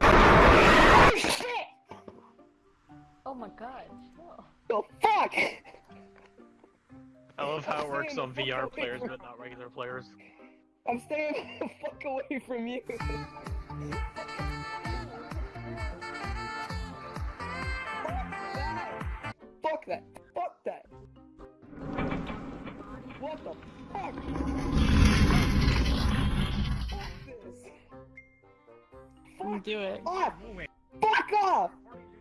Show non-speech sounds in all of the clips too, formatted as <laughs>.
Oh shit! Oh my god. The fuck! I love how it works on VR players from- but not regular players. I'm staying the fuck away from you. Fuck that. Fuck that. What the fuck? Fuck Fuck Do it. off! Fuck off!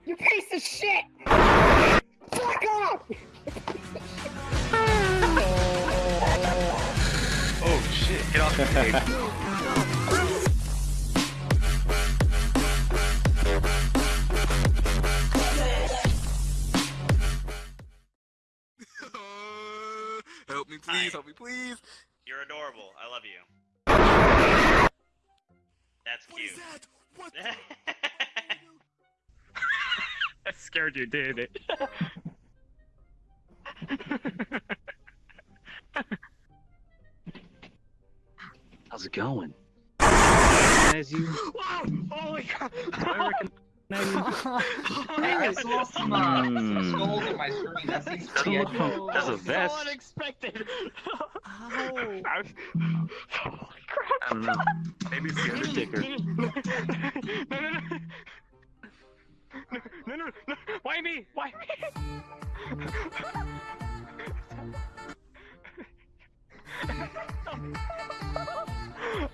You piece of shit! Fuck off! Oh shit, get off the stage. <laughs> help me, please, help me, please. You're adorable. I love you. That's What is cute. that? What? <laughs> That scared you, didn't it? How's it going? As you. <laughs> Whoa! Oh my god! I Hey, I saw some uh, skulls on my screen. That seems Doesn't pretty look edgy. fun. There's So unexpected! Ow. Holy crap! I don't know. Maybe it's the Undertaker. <laughs> no, no, no. No, no, no, no. Why me? Why me? <laughs>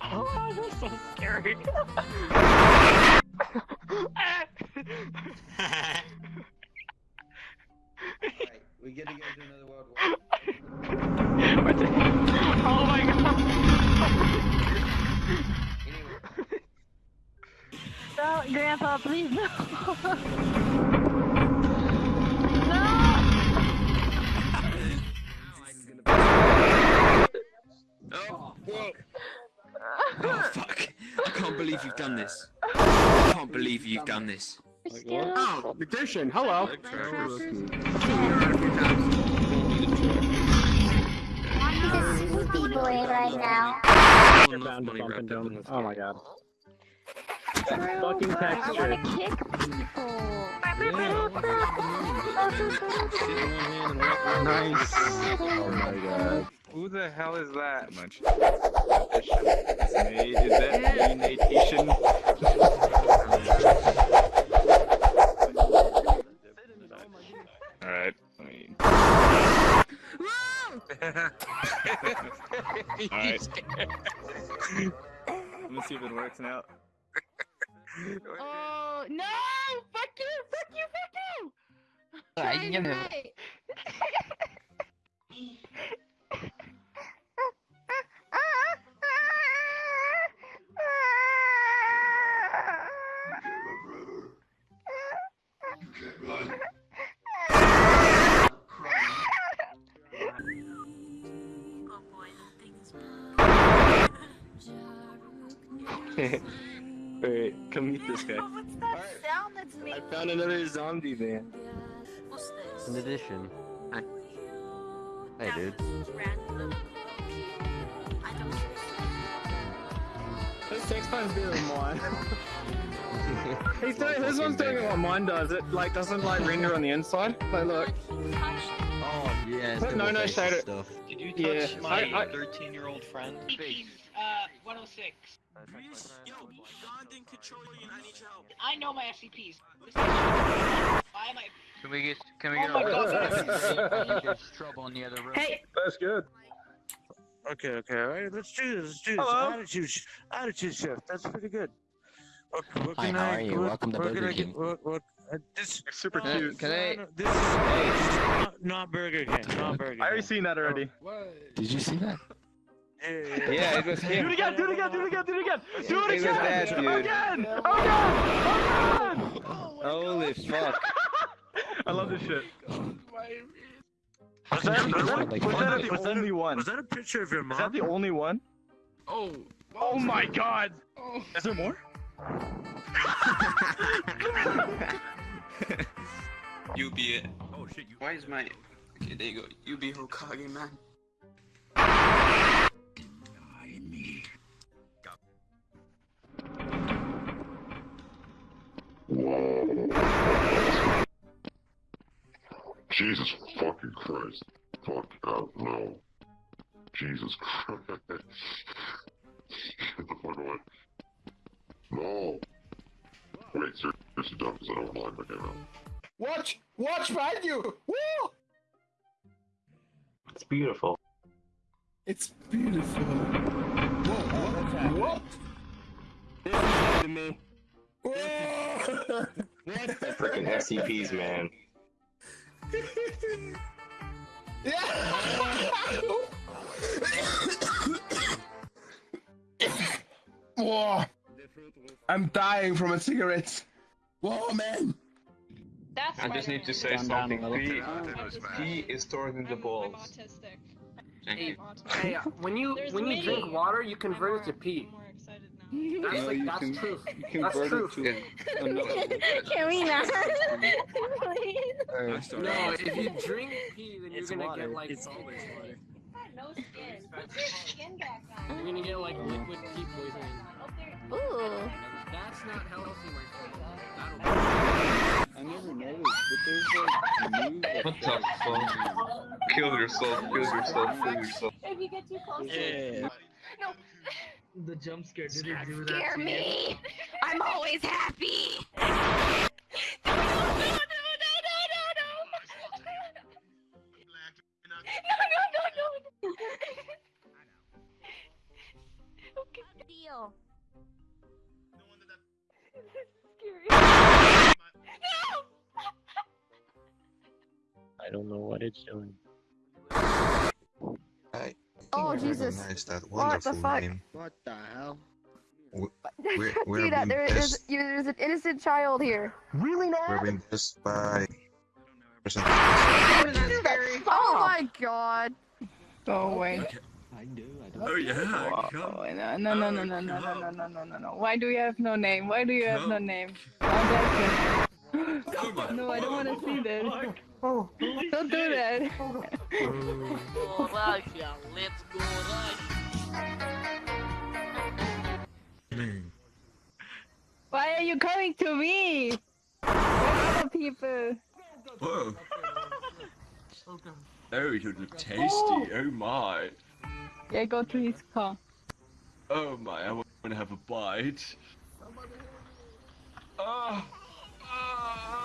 oh, that's so scary. <laughs> No, Grandpa, please no. no. Oh, oh, fuck. I can't believe you've done this. I can't believe you've done this. Oh, magician, hello. He's a sweetie boy right now. You're bound to bump into him. Oh my god. True, Fucking but I texture. wanna kick people. Nice. Oh my god. Who the hell is that? Much. It's me. Is that me, Nation? Alright, I mean. <laughs> Alright. <laughs> Let me see if it works now. Oh no! Fuck you! Fuck you! Fuck you! Ah, I Trying am- to fight. Wait, come meet this guy. What's that sound that's I found another zombie man. What's this? In addition, hi. Hey, dude. Random. I don't. This six times better than mine. <laughs> He's doing, this one's doing what mine does. It like doesn't like render on the inside. Like look. Oh, yeah. But no, no, shader. Stuff. Did you Yeah, touch my I- I- 13 year old friend? Uh, 106. Yo, God didn't control you and I need your help. I know my SCPs. Why am I? Can we get can we Oh get my our God. There's <laughs> trouble in the other room. Hey, That's good. Okay, okay, alright, let's do this, let's do this. Hello. Attitude, sh- attitude shift, that's pretty good. Okay, what Hi, how I, are you? what- Welcome to Burger I get- King. What, what, uh, this, Super no, cute. Can no, I- no, this is, hey, this not, not Burger King, not Burger King. I already seen that already. What? Did you see that? Yeah, Yeah, it was him. Do it again, do it again, do it again, do it again, do it It was again! that dude. Again! Again! Again! Holy fuck. I love this shit. Was that, <laughs> was that, was that, the was only one? was that a picture of your mom? Is that the only one? Oh, Oh my god! Is there more? <laughs> You be it. Oh shit, you. Why is my. Okay, there you go. You be Hokage, man. Jesus fucking Christ. Fuck out, no. Jesus Christ. Get <laughs> the fuck away. No. Wait, seriously, dumb, because I don't want to my game Watch! Watch behind you! Woo! It's beautiful. It's beautiful. Whoa, what? What? This is to me. Whoa! Freaking SCPs, man. Whoa! I'm dying from a cigarette. Whoa, man! That's I just need to say Down, down something. little. P, P is stored in the balls. autistic. Thank you. Hey, when you There's when you me. drink water, you convert it to pee. More excited now. That's No, like you that's can- truth. You That's convert true. it to another. <laughs> Can we not? Please. No, if you drink pee, then you're It's gonna water. get like It's always water. No skin. Put your skin back on. you're gonna get like liquid pee poisoning. Ooh. That's not healthy, my friend. I never noticed, but there's like new. like, <laughs> What the fuck? Kill yourself, kill yourself, kill yourself. If you get too close. Yeah. <laughs> The jump scare, did it do that? Scare to you? me. <laughs> I'm always happy. No, no, no, no, no, no, no, no. No, no, no, no. Okay. Deal. I don't know what it's doing. I Oh, I Jesus. recognize that What the wonderful fuck? name. What the hell? <laughs> We're, we're See that? being There blessed, is there's an innocent child here. Really, we're man? being blessed by. Oh my god. Go away. I do. I do. Oh yeah. Oh, no, no, no, no, no, no, no, no, no, no, no, no. Why do you have no name? Why do you have no name? Oh, that's it. No, I don't want to see that. Oh. oh, oh, oh. Don't do that. Oh, Russia, let's go Russia. Why are you coming to me? Where other people? Whoa. Oh, you look tasty. Oh my. Yeah, go to his car. Oh my. I want to have a bite. Oh. 아.